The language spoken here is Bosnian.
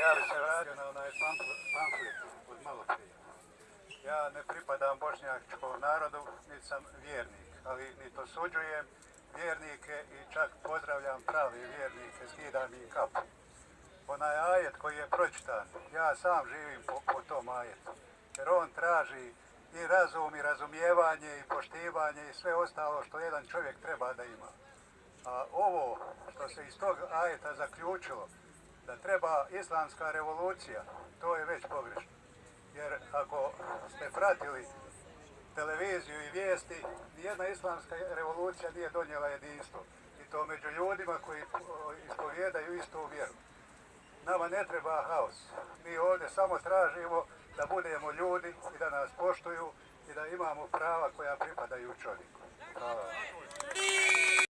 Ja radio na onaj pamflet od malo prije. Ja ne pripadam bošnjačkom narodu, niti sam vjernik, ali ni to suđujem vjernike i čak pozdravljam pravi vjernike, skidam im kapu. Onaj ajet koji je pročitan, ja sam živim po, po tom ajetu, jer on traži i razum i razumijevanje i poštivanje i sve ostalo što jedan čovjek treba da ima. A ovo što se iz tog ajeta zaključilo, da treba islamska revolucija, to je već pogrešno. Jer ako ste pratili televiziju i vijesti, nijedna islamska revolucija nije donijela jedinstvo. I to među ljudima koji ispovjedaju istu vjeru. Nama ne treba haos. Mi ovdje samo tražimo da budemo ljudi i da nas poštuju i da imamo prava koja pripadaju čovjeku. Hvala.